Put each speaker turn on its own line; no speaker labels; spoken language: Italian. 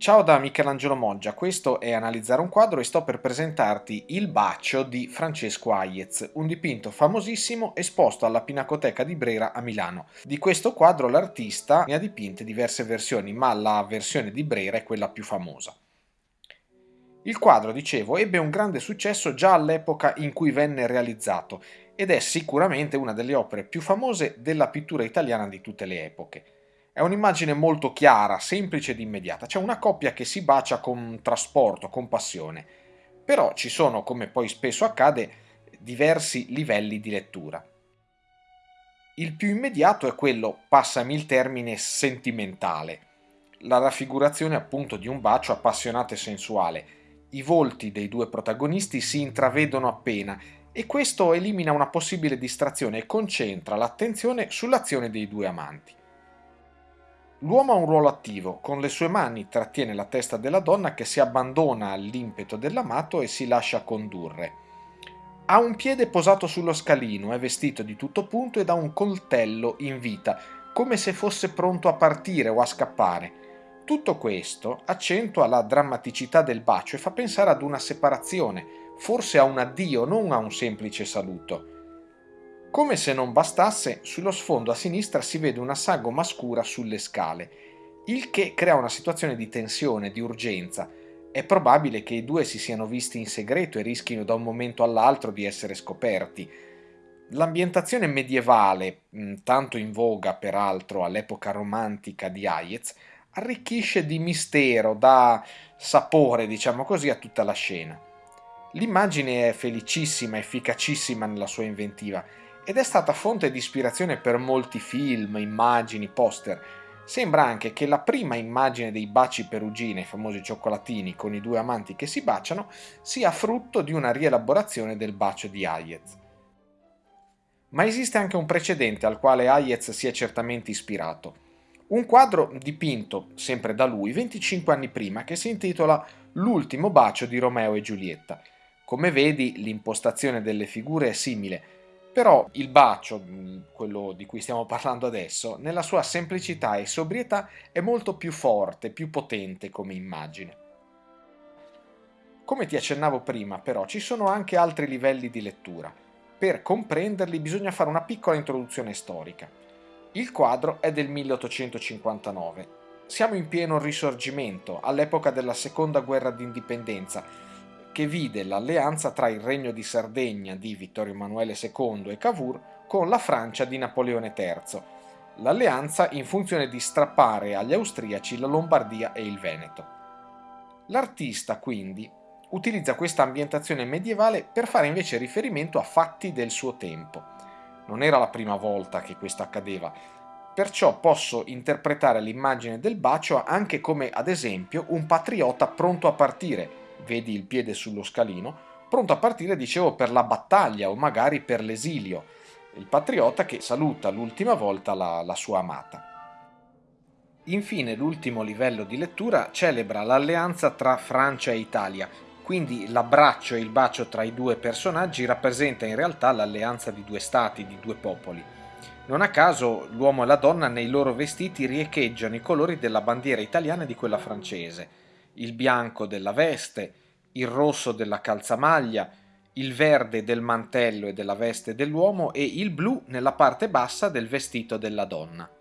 Ciao da Michelangelo Moggia, questo è Analizzare un quadro e sto per presentarti Il bacio di Francesco Hayez, un dipinto famosissimo esposto alla Pinacoteca di Brera a Milano. Di questo quadro l'artista ne ha dipinte diverse versioni, ma la versione di Brera è quella più famosa. Il quadro, dicevo, ebbe un grande successo già all'epoca in cui venne realizzato ed è sicuramente una delle opere più famose della pittura italiana di tutte le epoche. È un'immagine molto chiara, semplice ed immediata. C'è una coppia che si bacia con trasporto, con passione. Però ci sono, come poi spesso accade, diversi livelli di lettura. Il più immediato è quello, passami il termine, sentimentale. La raffigurazione appunto di un bacio appassionato e sensuale. I volti dei due protagonisti si intravedono appena e questo elimina una possibile distrazione e concentra l'attenzione sull'azione dei due amanti. L'uomo ha un ruolo attivo, con le sue mani trattiene la testa della donna che si abbandona all'impeto dell'amato e si lascia condurre. Ha un piede posato sullo scalino, è vestito di tutto punto ed ha un coltello in vita, come se fosse pronto a partire o a scappare. Tutto questo accentua la drammaticità del bacio e fa pensare ad una separazione, forse a un addio, non a un semplice saluto. Come se non bastasse, sullo sfondo a sinistra si vede una sagoma scura sulle scale, il che crea una situazione di tensione, di urgenza. È probabile che i due si siano visti in segreto e rischino da un momento all'altro di essere scoperti. L'ambientazione medievale, tanto in voga peraltro all'epoca romantica di Hayez, arricchisce di mistero, dà sapore, diciamo così, a tutta la scena. L'immagine è felicissima, efficacissima nella sua inventiva ed è stata fonte di ispirazione per molti film, immagini, poster. Sembra anche che la prima immagine dei baci perugine, i famosi cioccolatini con i due amanti che si baciano, sia frutto di una rielaborazione del bacio di Hayez. Ma esiste anche un precedente al quale Hayez si è certamente ispirato. Un quadro dipinto, sempre da lui, 25 anni prima, che si intitola L'ultimo bacio di Romeo e Giulietta. Come vedi, l'impostazione delle figure è simile, però il bacio, quello di cui stiamo parlando adesso, nella sua semplicità e sobrietà è molto più forte, più potente come immagine. Come ti accennavo prima, però, ci sono anche altri livelli di lettura. Per comprenderli bisogna fare una piccola introduzione storica. Il quadro è del 1859. Siamo in pieno risorgimento, all'epoca della seconda guerra d'indipendenza, che vide l'alleanza tra il Regno di Sardegna di Vittorio Emanuele II e Cavour con la Francia di Napoleone III, l'alleanza in funzione di strappare agli austriaci la Lombardia e il Veneto. L'artista, quindi, utilizza questa ambientazione medievale per fare invece riferimento a fatti del suo tempo. Non era la prima volta che questo accadeva, perciò posso interpretare l'immagine del bacio anche come, ad esempio, un patriota pronto a partire, vedi il piede sullo scalino, pronto a partire, dicevo, per la battaglia o magari per l'esilio, il patriota che saluta l'ultima volta la, la sua amata. Infine l'ultimo livello di lettura celebra l'alleanza tra Francia e Italia, quindi l'abbraccio e il bacio tra i due personaggi rappresenta in realtà l'alleanza di due stati, di due popoli. Non a caso l'uomo e la donna nei loro vestiti riecheggiano i colori della bandiera italiana e di quella francese, il bianco della veste, il rosso della calzamaglia, il verde del mantello e della veste dell'uomo e il blu nella parte bassa del vestito della donna.